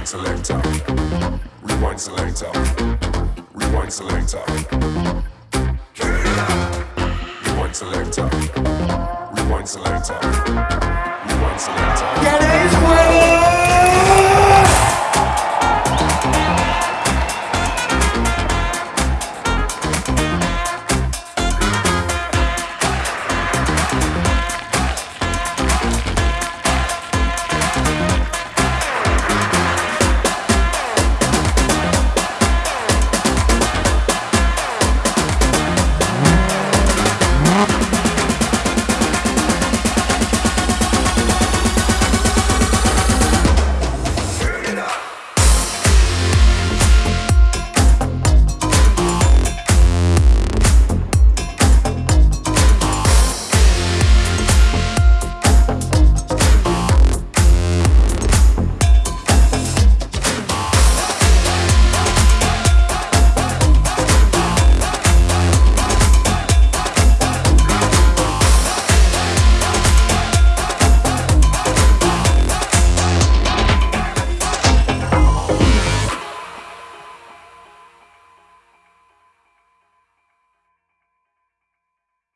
Rewind selector. Rewind selector. Rewind selector. Rewind selector. Rewind selector. Rewind selector. Get it!